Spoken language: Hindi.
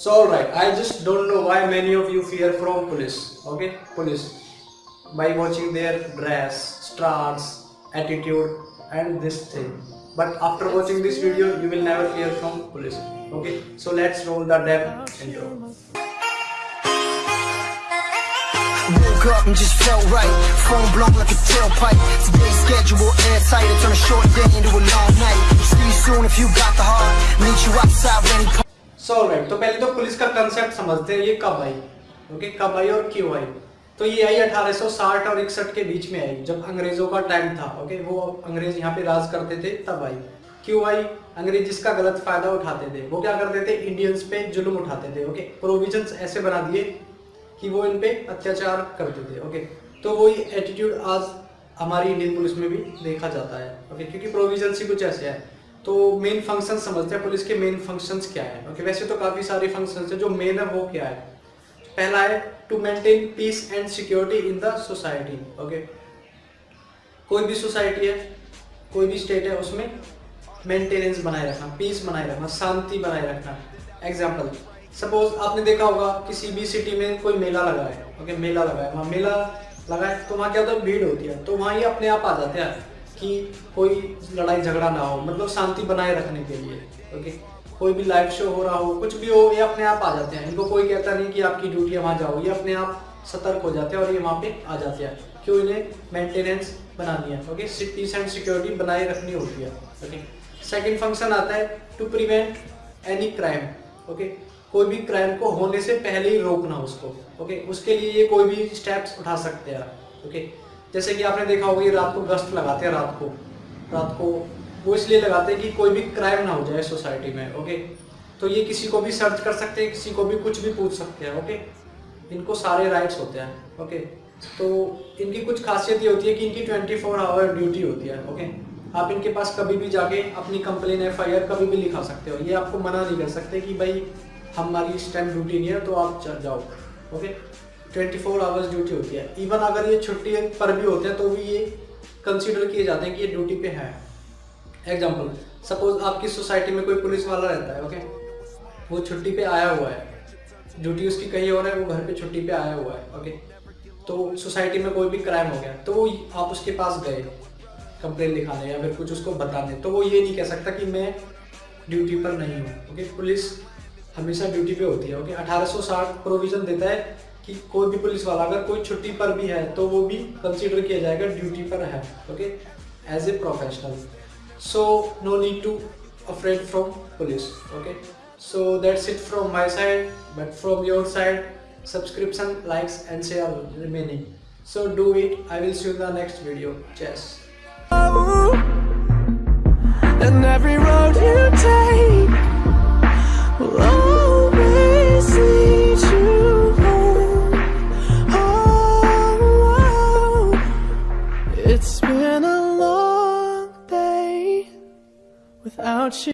So alright, I just don't know why many of you fear from police. Okay, police. By watching their dress, stance, attitude, and this thing. But after watching this video, you will never fear from police. Okay, so let's roll the damn intro. Up and just felt right. Phone blown like a tailpipe. Today's schedule airtight. A short day into a long night. See you soon if you got the heart. Meet you outside when so right तो पहले तो पुलिस का कंसेप्ट समझते हैं, ये कब आई ओके कब आई और क्यों आई तो ये आई 1860 और इकसठ के बीच में आई, जब अंग्रेज़ों का टाइम था। ओके वो अंग्रेज़ यहाँ पे राज करते थे, तब आई। क्यों आई अंग्रेज़ जिसका गलत फ़ायदा उठाते थे, वो क्या करते थे? इंडियंस पे जुल्म उठाते थे। ओके प्रोविजंस ऐसे बना दिए कि वो इन पे अत्याचार करते थे। ओके तो वही एटीट्यूड आज हमारी इंडियन पुलिस में भी देखा जाता है। ओके क्योंकि प्रोविज़न ही कुछ ऐसे है। तो मेन फ़ंक्शन समझते हैं पुलिस के मेन फ़ंक्शंस क्या है? ओके वैसे तो काफ़ी सारे फ़ंक्शंस है जो मेन है, वो क्या है? पहला है to maintain peace and security in the society okay कोई भी सोसाइटी है, कोई भी स्टेट है, उसमें मेंटेनेंस बनाए रखना पीस बनाए रखना, शांति बनाए रखना। एग्ज़ाम्पल सपोज़ आपने देखा होगा किसी भी सिटी में कोई मेला लगा है ओके मेला लगा है, वहाँ मेला लगा है तो वहाँ क्या होता है? भीड़ होती है तो वहाँ ही अपने आप आ जाते हैं। कि कोई लड़ाई झगड़ा ना हो मतलब शांति बनाए रखने के लिए ओके कोई भी लाइव शो हो रहा हो, कुछ भी हो, ये अपने आप आ जाते हैं। इनको कोई कहता नहीं कि आपकी ड्यूटी है, वहाँ जाओ। ये अपने आप सतर्क हो जाते हैं और ये वहाँ पे आ जाते हैं। क्यों इन्हें मेंटेनेंस बनानी है ओके पीस एंड सिक्योरिटी बनाए रखनी होती है ओके सेकेंड फ़ंक्शन आता है to prevent any crime okay कोई भी क्राइम को होने से पहले ही रोकना उसको ओके उसके लिए ये कोई भी स्टेप्स उठा सकते हैं ओके जैसे कि आपने देखा होगा, ये रात को गश्त लगाते हैं, रात को। रात को वो इसलिए लगाते हैं कि कोई भी क्राइम ना हो जाए सोसाइटी में ओके तो ये किसी को भी सर्च कर सकते हैं, किसी को भी कुछ भी पूछ सकते हैं ओके इनको सारे राइट्स होते हैं ओके तो इनकी कुछ खासियत ये होती है कि इनकी ट्वेंटी फोर आवर ड्यूटी होती है ओके आप इनके पास कभी भी जाके अपनी कंप्लेन एफ़ आई कभी भी लिखा सकते हो। ये आपको मना नहीं कर सकते कि भाई, हमारी इस टाइम ड्यूटी नहीं है तो आप जाओ okay twenty four hours duty होती है। इवन अगर ये छुट्टी पर भी होते हैं तो भी ये कंसिडर किए जाते हैं कि ये ड्यूटी पे है। एग्ज़ाम्पल सपोज़ आपकी सोसाइटी में कोई पुलिस वाला रहता है ओके वो छुट्टी पे आया हुआ है। ड्यूटी उसकी कहीं और है, वो घर पे छुट्टी पे आया हुआ है ओके तो सोसाइटी में कोई भी क्राइम हो गया तो वो आप उसके पास गए कंप्लेन लिखाने या फिर कुछ उसको बताने। तो वो ये नहीं कह सकता कि मैं ड्यूटी पर नहीं हूँ ओके पुलिस हमेशा ड्यूटी पे होती है ओके 1860 प्रोविज़न देता है कि कोई भी पुलिस वाला, अगर कोई छुट्टी पर भी है तो वो भी कंसीडर किया जाएगा ड्यूटी पर है okay as a professional so no need to afraid from police okay so that's it from my side but from your side subscription likes and so, do it. I will see you in the next video. Cheers. And every road you take about you.